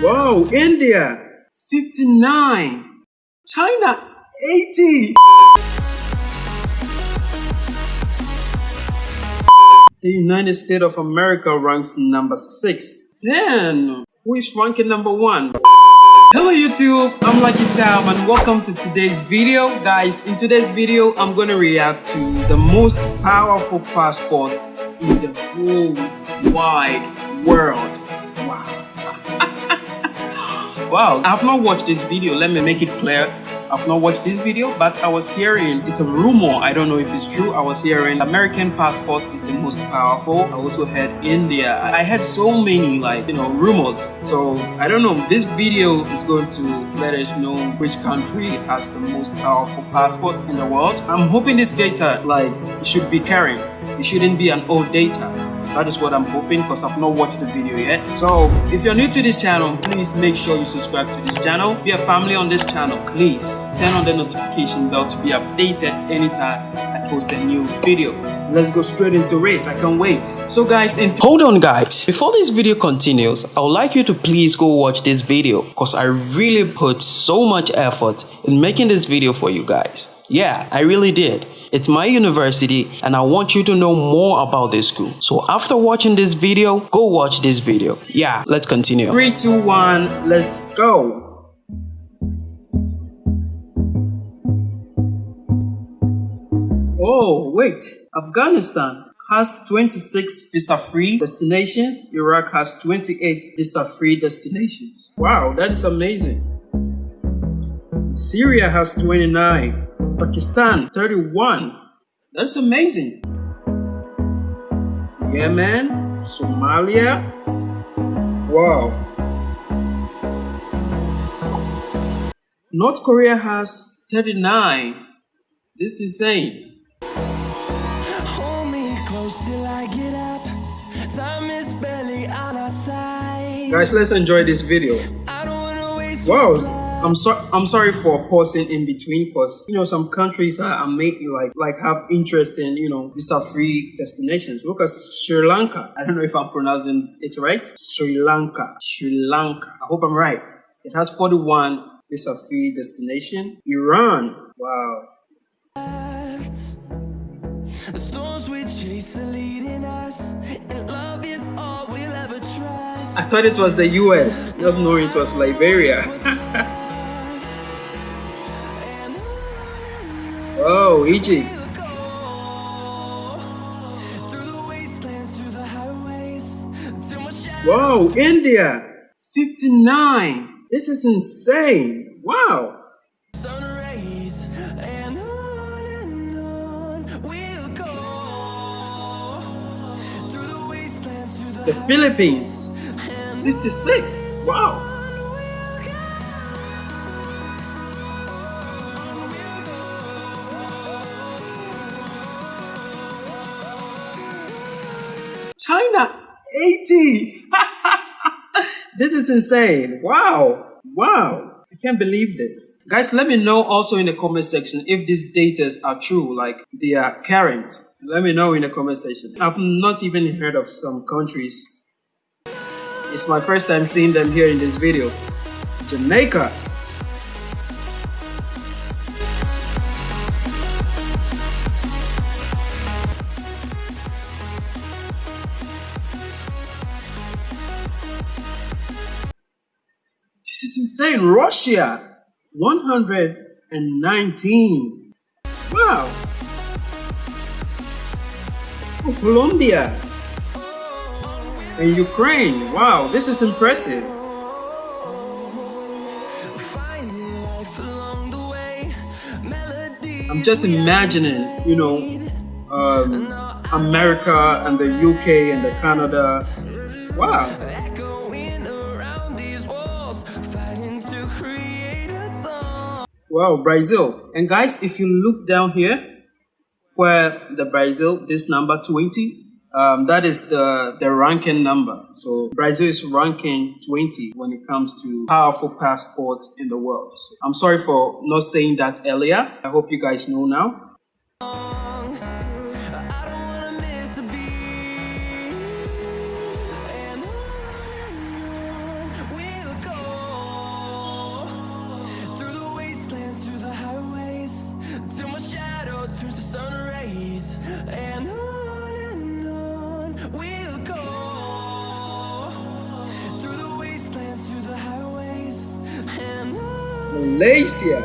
Whoa, India, 59. China, 80. The United States of America ranks number 6. Then, who is ranking number 1? Hello YouTube, I'm Lucky Sam and welcome to today's video. Guys, in today's video, I'm going to react to the most powerful passport in the whole wide world. Wow. I've not watched this video. Let me make it clear. I've not watched this video, but I was hearing, it's a rumor, I don't know if it's true, I was hearing American passport is the most powerful. I also heard India. I heard so many like, you know, rumors. So I don't know, this video is going to let us know which country has the most powerful passport in the world. I'm hoping this data like should be current. It shouldn't be an old data. That is what I'm hoping because I've not watched the video yet. So if you're new to this channel, please make sure you subscribe to this channel. Be a family on this channel, please. Turn on the notification bell to be updated anytime I post a new video. Let's go straight into it. I can't wait. So guys, hold on guys. Before this video continues, I would like you to please go watch this video because I really put so much effort in making this video for you guys. Yeah, I really did. It's my university and I want you to know more about this school. So after watching this video, go watch this video. Yeah, let's continue. Three, two, one, let's go. Oh, wait. Afghanistan has 26 visa-free destinations. Iraq has 28 visa-free destinations. Wow, that is amazing. Syria has 29. Pakistan 31. That's amazing. Yemen, Somalia. Wow. North Korea has 39. This is insane. Guys, let's enjoy this video. Wow, I'm sorry. I'm sorry for pausing in between, because you know some countries are, are made like like have interest in you know visa-free destinations. Look at Sri Lanka. I don't know if I'm pronouncing it right. Sri Lanka. Sri Lanka. I hope I'm right. It has 41 visa-free destination. Iran. Wow. I thought it was the US, not knowing it was Liberia. Oh, Egypt. Whoa, India. 59. This is insane. Wow. The Philippines. 66. Wow. China, 80. this is insane. Wow. Wow. I can't believe this. Guys, let me know also in the comment section if these data are true, like they are current. Let me know in the comment section. I've not even heard of some countries. It's my first time seeing them here in this video. Jamaica, is insane. Russia, 119. Wow. Oh, Colombia and Ukraine. Wow, this is impressive. I'm just imagining, you know, um, America and the UK and the Canada. Wow. Wow, Brazil. And guys, if you look down here, where the Brazil, this number 20, um, that is the, the ranking number. So Brazil is ranking 20 when it comes to powerful passports in the world. So I'm sorry for not saying that earlier. I hope you guys know now. Malaysia.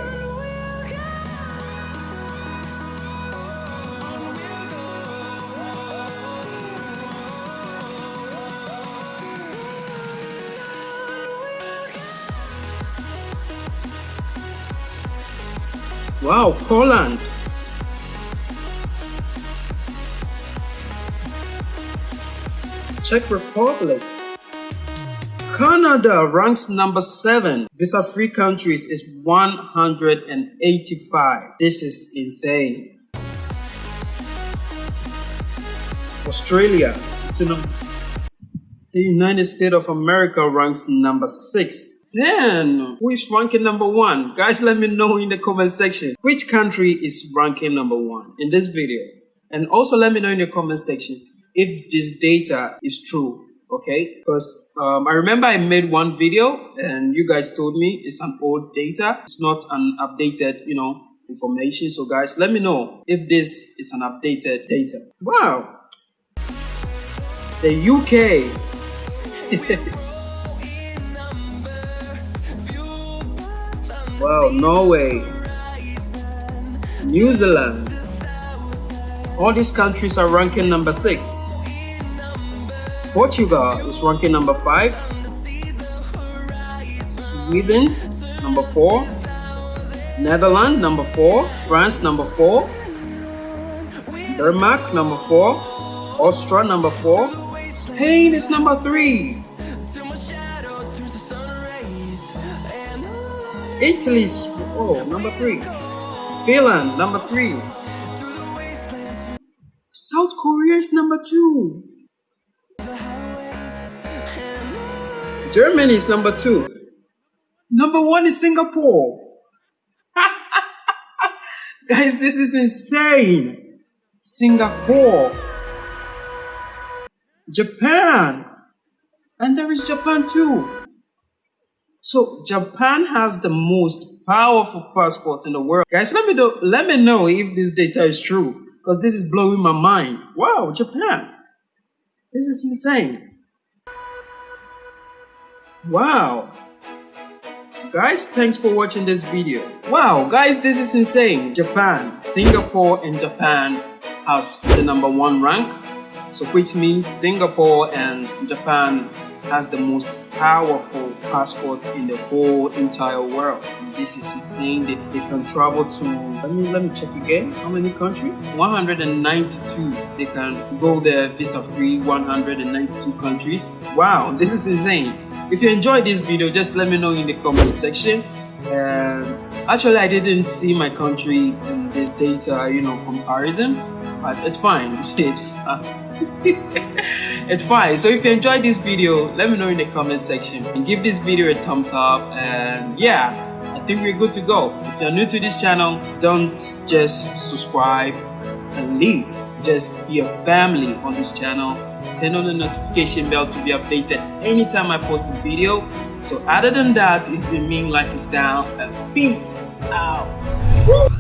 Wow, Poland. Czech Republic. Canada ranks number 7. Visa-free countries is 185. This is insane. Australia. The United States of America ranks number 6. Then, who is ranking number 1? Guys, let me know in the comment section. Which country is ranking number 1 in this video? And also let me know in the comment section if this data is true okay because um, i remember i made one video and you guys told me it's an old data. It's not an updated you know information. So guys let me know if this is an updated data. Wow. The uk wow norway new zealand. All these countries are ranking number six Portugal is ranking number 5. Sweden, number 4. Netherlands, number 4. France, number 4. Denmark, number 4. Austria, number 4. Spain is number 3. Italy's, oh, number 3. Finland, number 3. South Korea is number 2. Germany is number two. Number one is Singapore. Guys, this is insane. Singapore. Japan. And there is Japan too. So Japan has the most powerful passport in the world. Guys, let me know, let me know if this data is true. Because this is blowing my mind. Wow, Japan. This is insane. Wow. Guys, thanks for watching this video. Wow, guys, this is insane. Japan, Singapore and Japan has the number one rank. So which means Singapore and Japan has the most powerful passport in the whole entire world. This is insane. They, they can travel to, let me, let me check again. How many countries? 192. They can go there visa free, 192 countries. Wow, this is insane. If you enjoyed this video, just let me know in the comment section. And actually, I didn't see my country in this data, you know, comparison, but it's fine. It's fine. it's fine. So if you enjoyed this video, let me know in the comment section and give this video a thumbs up. And yeah, I think we're good to go. If you're new to this channel, don't just subscribe and leave. Just be a family on this channel turn on the notification bell to be updated anytime I post a video. So other than that, it's been me Lucky Sam peace out. Woo!